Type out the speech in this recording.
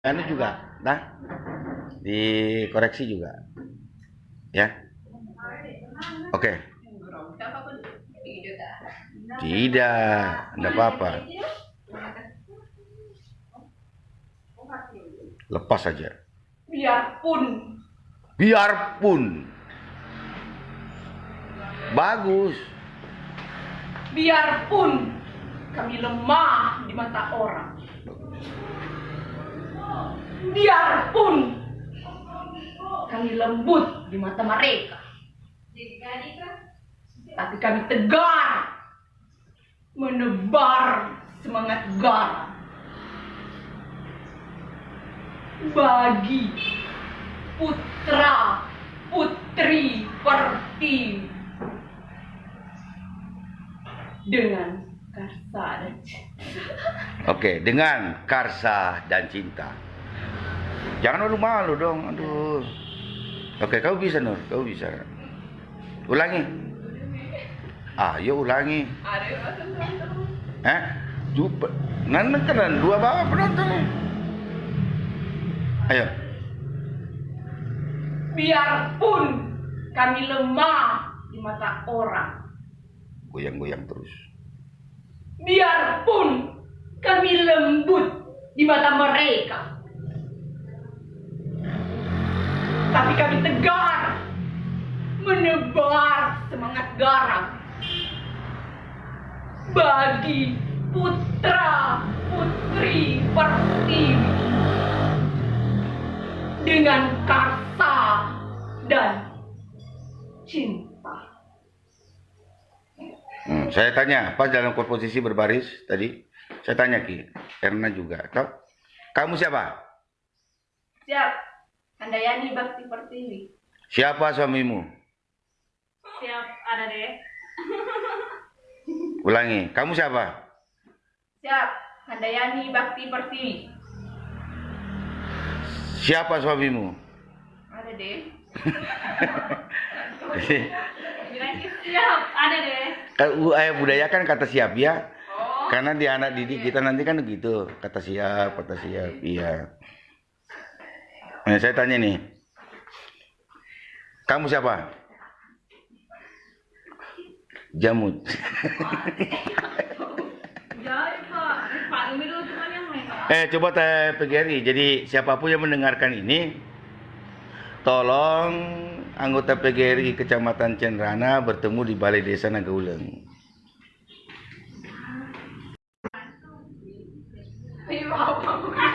anu juga nah dikoreksi juga ya. Oke. Tidak tidak apa-apa. Lepas saja Biarpun. Biarpun. Bagus. Biarpun kami lemah di mata orang. Biarpun kami lembut di mata mereka. Tapi kami tegar menebar semangat garam bagi putra putri Pertiwi dengan karsa dan cinta. oke dengan karsa dan cinta jangan malu-malu dong aduh. Oke kau bisa Nur. Kau bisa. Ulangi. Ayo ulangi. Yang rasa teman-teman. eh? Coba nanti keren dua bawa penonton ayo. Biarpun kami lemah di mata orang, goyang-goyang terus. Biarpun kami lembut di mata mereka, tapi kami tegar menebar semangat garam bagi putra putri Pertiwi dengan karsa dan cinta. Hmm, saya tanya, pas dalam komposisi berbaris tadi, saya tanya Ki, Erna juga. Kau, kamu siapa? Siap, Handayani Bakti Pertiwi. Siapa suamimu? Ada deh. Ulangi, kamu siapa? Siap, Handayani Bakti Pertiwi. Siapa suamimu? Ada deh. Siap, ada deh. ayah budaya kan kata siap ya. Oh, Karena di anak didik kita nanti kan begitu, kata siap, kata siap, iya. Nah, saya tanya nih, kamu siapa? Jamut. ya Pak. Pak, ini dulu cuma yang main. Eh, coba tanya PGRI. Jadi siapa pun yang mendengarkan ini, tolong anggota PGRI Kecamatan Cenrana bertemu di Balai Desa Nagauleng. Apa?